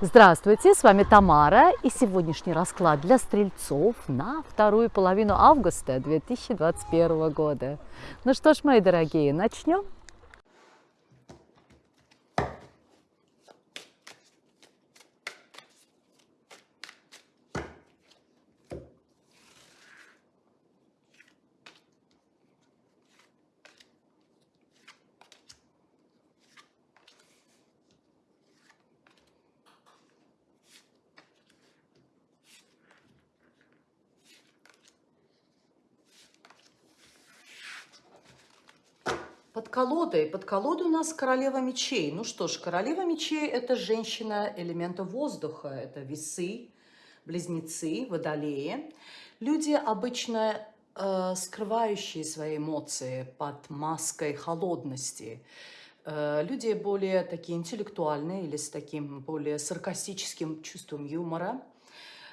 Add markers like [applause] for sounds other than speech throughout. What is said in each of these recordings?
Здравствуйте, с вами Тамара и сегодняшний расклад для стрельцов на вторую половину августа 2021 года. Ну что ж, мои дорогие, начнем. Под колодой, под колодой у нас королева мечей. Ну что ж, королева мечей – это женщина элемента воздуха, это весы, близнецы, водолеи. Люди обычно э, скрывающие свои эмоции под маской холодности. Э, люди более такие интеллектуальные или с таким более саркастическим чувством юмора.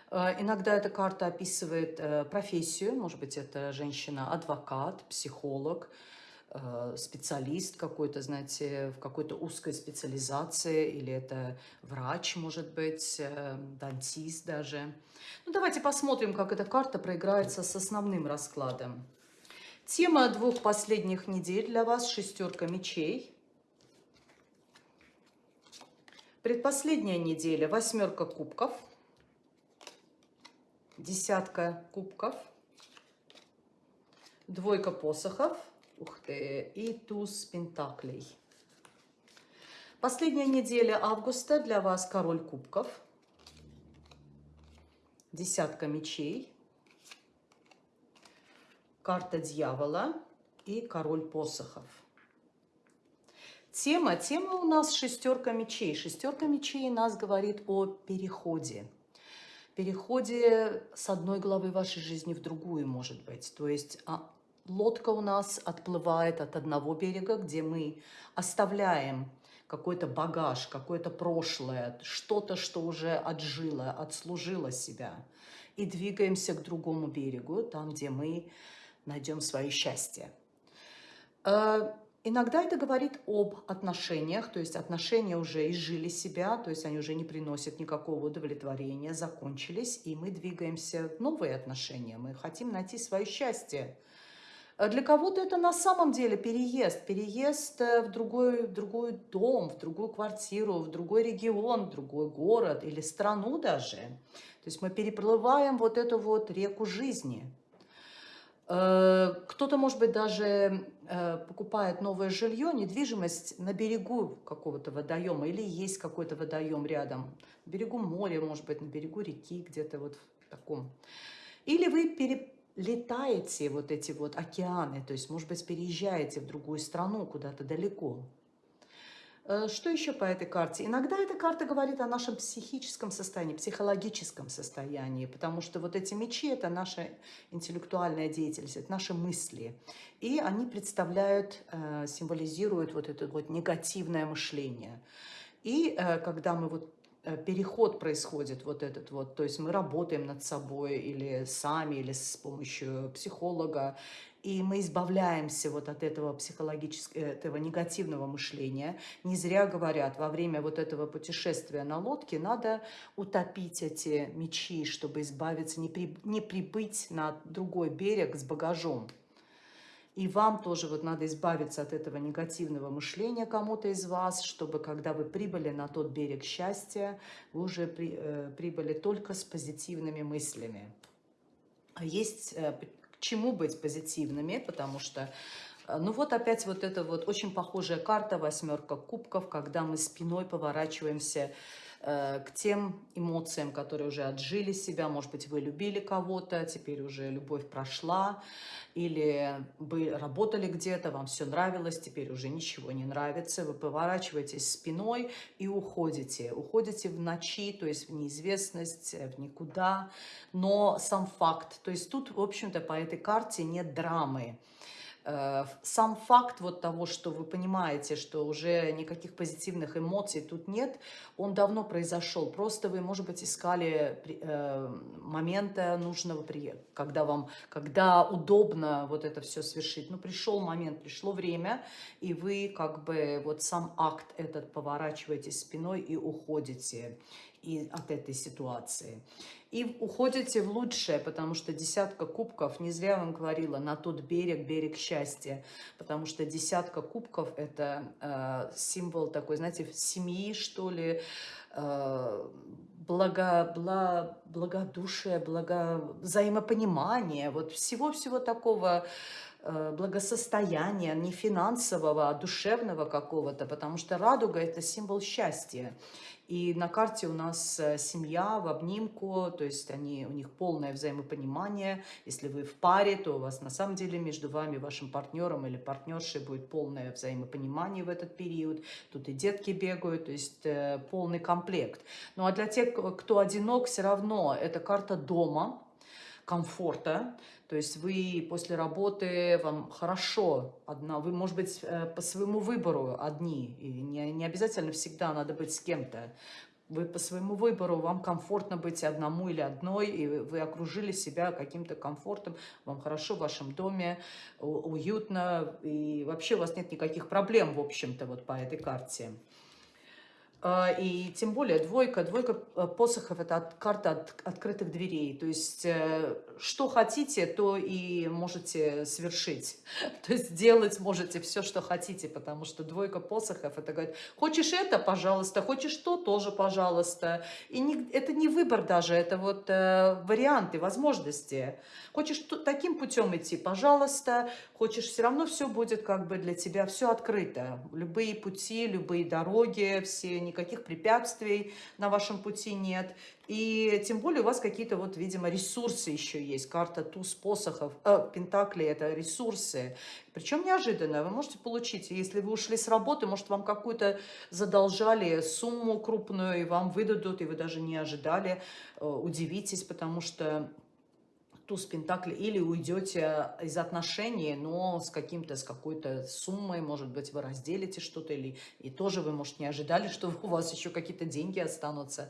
Э, иногда эта карта описывает э, профессию, может быть, это женщина-адвокат, психолог, специалист какой-то, знаете, в какой-то узкой специализации, или это врач, может быть, э, дантист даже. Ну, давайте посмотрим, как эта карта проиграется с основным раскладом. Тема двух последних недель для вас – шестерка мечей. Предпоследняя неделя – восьмерка кубков, десятка кубков, двойка посохов – Ух ты, и туз пентаклей. Последняя неделя августа для вас король кубков, десятка мечей, карта дьявола и король посохов. Тема, тема у нас шестерка мечей. Шестерка мечей нас говорит о переходе. Переходе с одной главы вашей жизни в другую, может быть. То есть а, лодка у нас отплывает от одного берега, где мы оставляем какой-то багаж, какое-то прошлое, что-то, что уже отжило, отслужило себя, и двигаемся к другому берегу, там, где мы найдем свое счастье. Э, иногда это говорит об отношениях, то есть отношения уже изжили себя, то есть они уже не приносят никакого удовлетворения, закончились, и мы двигаемся в новые отношения, мы хотим найти свое счастье, для кого-то это на самом деле переезд. Переезд э, в другой, в другой дом, в другую квартиру, в другой регион, в другой город или страну даже. То есть мы переплываем вот эту вот реку жизни. Э, кто-то, может быть, даже покупает новое жилье, недвижимость на берегу какого-то водоема, или есть какой-то водоем рядом, на берегу моря, может быть, на берегу реки, где-то вот в таком. Или вы пере, летаете вот эти вот океаны, то есть, может быть, переезжаете в другую страну, куда-то далеко. Э, что еще по этой карте? Иногда эта карта говорит о нашем психическом состоянии, психологическом состоянии, потому что вот эти мечи – это наша интеллектуальная деятельность, это наши мысли. И они представляют, э, символизируют вот это вот негативное мышление. И э, когда мы вот переход происходит вот этот вот, то есть мы работаем над собой или сами, или с помощью психолога, и мы избавляемся вот от этого психологического, этого негативного мышления. Не зря говорят, во время вот этого путешествия на лодке надо утопить эти мечи, чтобы избавиться, не, при, не прибыть на другой берег с багажом. И вам тоже вот надо избавиться от этого негативного мышления кому-то из вас, чтобы когда вы прибыли на тот берег счастья, вы уже при, э, прибыли только с позитивными мыслями. А есть э, к чему быть позитивными, потому что э, ну вот опять вот эта вот очень похожая карта, восьмерка кубков, когда мы спиной поворачиваемся к тем эмоциям, которые уже отжили себя. Может быть, вы любили кого-то, теперь уже любовь прошла, или вы работали где-то, вам все нравилось, теперь уже ничего не нравится. Вы поворачиваетесь спиной и уходите. Уходите в ночи, то есть в неизвестность, в никуда. Но сам факт, то есть тут, в общем-то, по этой карте нет драмы. Э, сам факт вот того, что вы понимаете, что уже никаких позитивных эмоций тут нет, он давно произошел. Просто вы, может быть, искали э, момента нужного, когда вам, когда удобно вот это все совершить. Ну, пришел момент, пришло время, и вы как бы вот сам акт этот поворачиваете спиной и уходите. И от этой ситуации. И уходите в лучшее, потому что десятка кубков, не зря вам говорила, на тот берег, берег счастья, потому что десятка кубков – это э, символ такой, знаете, семьи, что ли, э, благо, благо, благодушие, благо, взаимопонимание, вот всего-всего такого благосостояния, не финансового, а душевного какого-то, потому что радуга – это символ счастья. И на карте у нас э, семья в обнимку, то есть они, у них полное взаимопонимание. Если вы в паре, то у вас на самом деле между вами, вашим партнером или партнершей будет полное взаимопонимание в этот период. Тут и детки бегают, то есть э, полный комплект. Ну а для тех, кто одинок, все равно это карта дома, комфорта. То есть вы после работы, вам хорошо одна, вы, может быть, э, по своему выбору одни, и не, не обязательно всегда надо быть с кем-то. Вы по своему выбору, вам комфортно быть одному или одной, и вы окружили себя каким-то комфортом, вам хорошо в вашем доме, уютно, и вообще у вас нет никаких проблем, в общем-то, вот по этой карте. А, и тем более двойка, двойка э, посохов – это от, карта от, открытых дверей. То есть, э, что хотите, то и можете совершить. [laughs] То есть, делать можете все, что хотите, потому что двойка посохов – это говорит, хочешь это – пожалуйста, хочешь то – тоже пожалуйста. И не, это не выбор даже, это вот э, варианты, возможности. Хочешь таким путем идти – пожалуйста. Хочешь, все равно все будет как бы для тебя, все открыто. Любые пути, любые дороги, все никаких препятствий на вашем пути нет. И тем более у вас какие-то вот, видимо, ресурсы еще есть. Карта туз посохов, э, пентакли – это ресурсы. Причем неожиданно. Вы можете получить, если вы ушли с работы, может, вам какую-то задолжали сумму крупную, и вам выдадут, и вы даже не ожидали, э, удивитесь, потому что туз пентакли, или уйдете из отношений, но с каким-то, с какой-то суммой, может быть, вы разделите что-то, или и тоже вы, может, не ожидали, что у вас еще какие-то деньги останутся.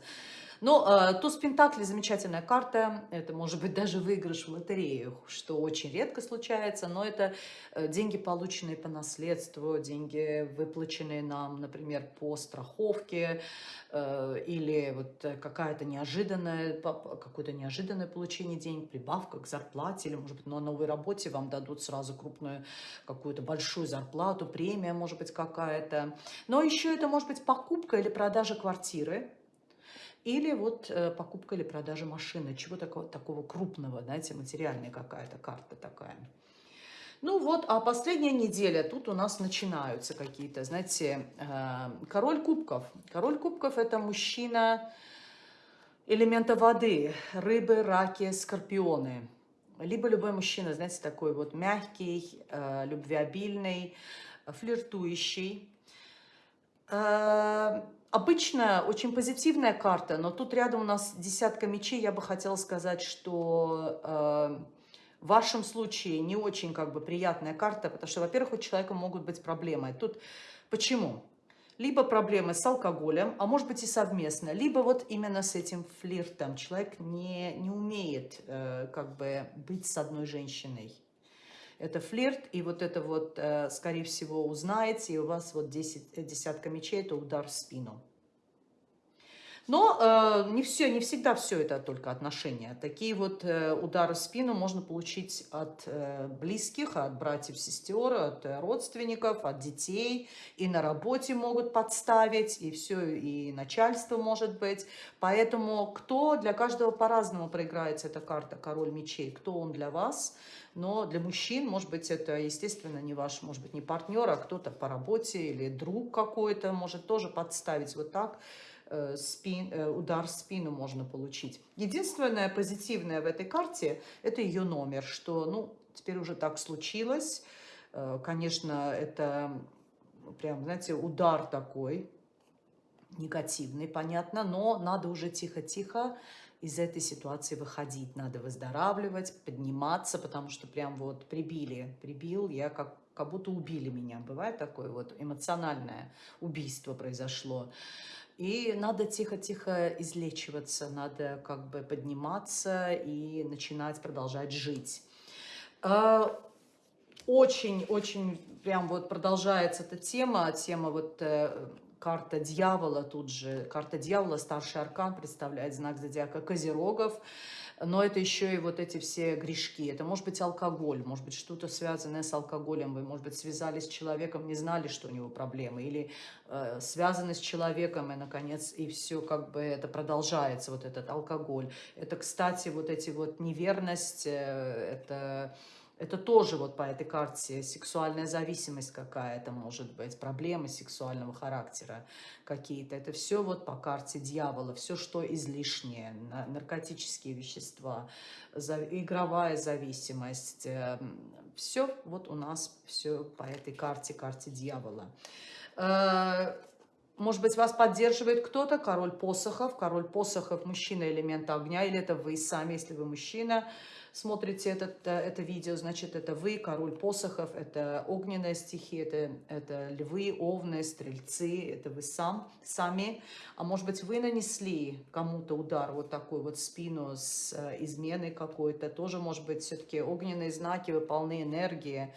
Но э, туз Пентакли замечательная карта, это может быть даже выигрыш в лотерею, что очень редко случается, но это э, деньги, полученные по наследству, деньги, выплаченные нам, например, по страховке, э, или вот какая-то неожиданная, какое-то неожиданное получение денег, прибавка к зарплате, или, может быть, на новой работе вам дадут сразу крупную, какую-то большую зарплату, премия, может быть, какая-то. Но еще это может быть покупка или продажа квартиры, или вот э, покупка или продажа машины, чего такого, такого крупного, знаете, материальная какая-то карта такая. Ну вот, а последняя неделя, тут у нас начинаются какие-то, знаете, э, король кубков. Король кубков – это мужчина элемента воды, рыбы, раки, скорпионы. Либо любой мужчина, знаете, такой вот мягкий, э, любвеобильный, флиртующий. Обычно очень позитивная карта, но тут рядом у нас десятка мечей. Я бы хотела сказать, что э, в вашем случае не очень как бы приятная карта, потому что, во-первых, у человека могут быть проблемы. Тут почему? Либо проблемы с алкоголем, а может быть и совместно, либо вот именно с этим флиртом. Человек не, не умеет э, как бы быть с одной женщиной это флирт, и вот это вот, э, скорее всего, узнаете, и у вас вот 10, э, десятка мечей, это удар в спину. Но э, не все, не всегда все это только отношения. Такие вот э, удары в спину можно получить от э, близких, от братьев, сестер, от э, родственников, от детей. И на работе могут подставить, и все, и начальство может быть. Поэтому кто для каждого по-разному проиграется эта карта «Король мечей». Кто он для вас? Но для мужчин, может быть, это, естественно, не ваш, может быть, не партнер, а кто-то по работе или друг какой-то может тоже подставить вот так спин, э, удар в спину можно получить. Единственное позитивное в этой карте – это ее номер, что, ну, теперь уже так случилось. Э, конечно, это прям, знаете, удар такой, негативный, понятно, но надо уже тихо-тихо из этой ситуации выходить. Надо выздоравливать, подниматься, потому что прям вот прибили, прибил, я как, как будто убили меня. Бывает такое вот эмоциональное убийство произошло. И надо тихо-тихо излечиваться, надо как бы подниматься и начинать продолжать жить. Очень-очень а, прям вот продолжается эта тема, тема вот э, карта дьявола тут же. Карта дьявола, старший аркан, представляет знак зодиака Козерогов. Но это еще и вот эти все грешки. Это может быть алкоголь, может быть что-то связанное с алкоголем. Вы, может быть, связались с человеком, не знали, что у него проблемы. Или э, связаны с человеком, и, наконец, и все как бы это продолжается, вот этот алкоголь. Это, кстати, вот эти вот неверность, э, это это тоже вот по этой карте сексуальная зависимость какая-то может быть, проблемы сексуального характера какие-то. Это все вот по карте дьявола, все, что излишнее, наркотические вещества, игровая зависимость. Эм, все вот у нас все по этой карте, карте дьявола. Э, может быть, вас поддерживает кто-то, король посохов. Король посохов, мужчина элемента огня, или это вы сами, если вы мужчина смотрите этот, э, это видео, значит, это вы, король посохов, это огненная стихия, это, это львы, овны, стрельцы, это вы сам, сами. А может быть, вы нанесли кому-то удар вот такой вот спину с э, изменой какой-то, тоже, может быть, все-таки огненные знаки, вы полны энергии.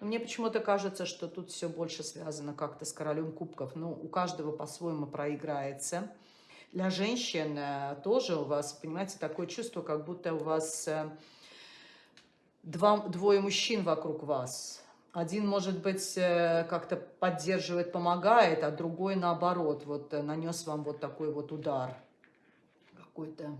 Но мне почему-то кажется, что тут все больше связано как-то с королем кубков. Ну, у каждого по-своему проиграется. Для женщин э, тоже у вас, понимаете, такое чувство, как будто у вас два, двое мужчин вокруг вас. Один, может быть, э, как-то поддерживает, помогает, а другой, наоборот, вот э, нанес вам вот такой вот удар какой-то.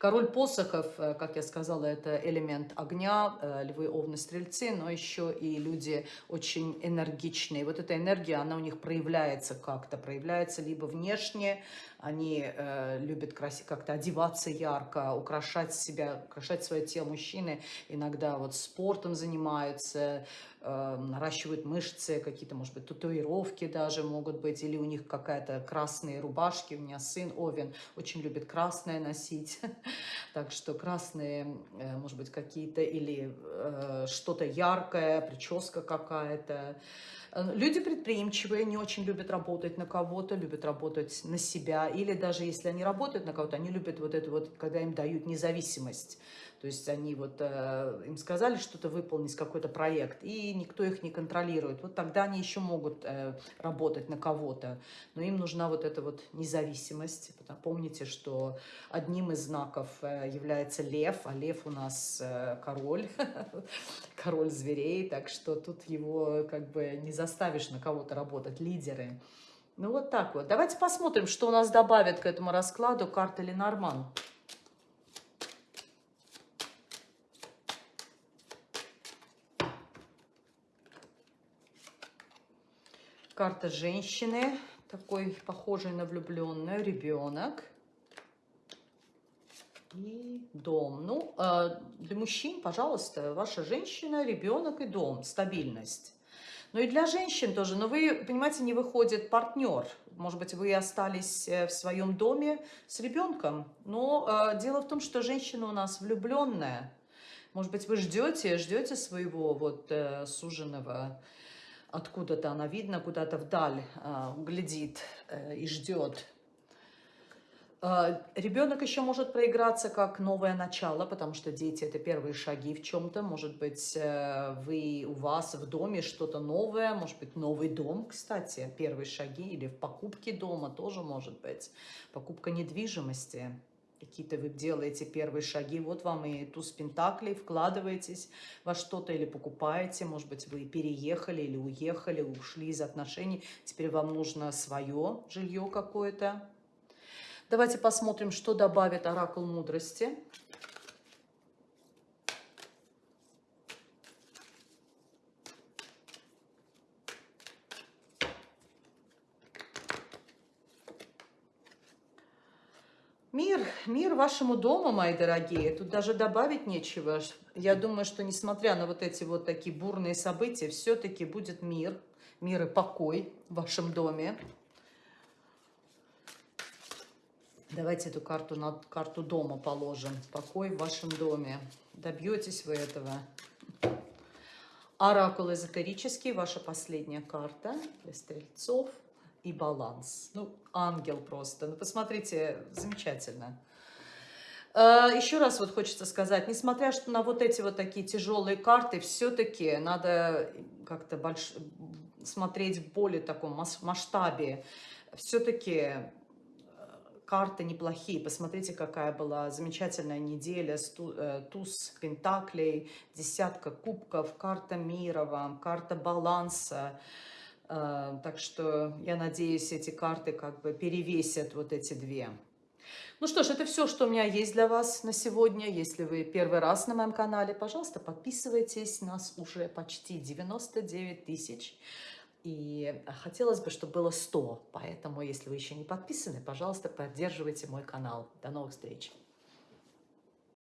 Король посохов, э, как я сказала, это элемент огня, львы, овны, стрельцы, но еще и люди очень энергичные. Вот эта энергия, она у них проявляется как-то, проявляется либо внешне, они э, любят как-то одеваться ярко, украшать себя, украшать свое тело. Мужчины иногда вот спортом занимаются, э, наращивают мышцы, какие-то, может быть, татуировки даже могут быть, или у них какая-то красные рубашки. У меня сын Овен очень любит красное носить, [laughs] так что красные, э, может быть, какие-то, или э, что-то яркое, прическа какая-то. Э, люди предприимчивые, не очень любят работать на кого-то, любят работать на себя. Или даже если они работают на кого-то, они любят вот это вот, когда им дают независимость. То есть они вот, э, им сказали что-то выполнить, какой-то проект, и никто их не контролирует. Вот тогда они еще могут э, работать на кого-то. Но им нужна вот эта вот независимость. Помните, что одним из знаков э, является лев, а лев у нас король, [laughs] король зверей, так что тут его как бы не заставишь на кого-то работать, лидеры. Ну вот так вот. Давайте посмотрим, что у нас добавит к этому раскладу карта Ленорман. Карта женщины, такой похожий на влюбленную, ребенок. И дом. Ну, а, для мужчин, пожалуйста, ваша женщина, ребенок и дом, стабильность. Ну и для женщин тоже. Но вы, понимаете, не выходит партнер. Может быть, вы остались э, в своем доме с ребенком. Но э, дело в том, что женщина у нас влюбленная. Может быть, вы ждете, ждете своего вот э, суженого откуда-то она видно, куда-то вдаль э, глядит э, и ждет. Э, ребенок еще может проиграться как новое начало, потому что дети – это первые шаги в чем-то. Может быть, э, вы, у вас в доме что-то новое, может быть, новый дом, кстати, первые шаги, или в покупке дома тоже может быть. Покупка недвижимости – какие-то вы делаете первые шаги, вот вам и туз пентаклей, вкладываетесь во что-то или покупаете, может быть, вы переехали или уехали, ушли из отношений, теперь вам нужно свое жилье какое-то. Давайте посмотрим, что добавит оракул мудрости. Мир, вашему дому, мои дорогие. Тут даже добавить нечего. Я думаю, что несмотря на вот эти вот такие бурные события, все-таки будет мир, мир и покой в вашем доме. Давайте эту карту на карту дома положим. Покой в вашем доме. Добьетесь вы этого. Оракул эзотерический, ваша последняя карта для стрельцов и баланс. Ну, ангел просто. Ну, посмотрите, замечательно. А, Еще раз вот хочется сказать, несмотря что на вот эти вот такие тяжелые карты, все-таки надо как-то больш... смотреть в более таком масштабе, все-таки карты неплохие. Посмотрите, какая была замечательная неделя. Э, туз пентаклей, десятка кубков, карта мира вам, карта баланса. Э, так что я надеюсь, эти карты как бы перевесят вот эти две. Ну что ж, это все, что у меня есть для вас на сегодня. Если вы первый раз на моем канале, пожалуйста, подписывайтесь. Нас уже почти 99 тысяч. И хотелось бы, чтобы было 100. Поэтому, если вы еще не подписаны, пожалуйста, поддерживайте мой канал. До новых встреч!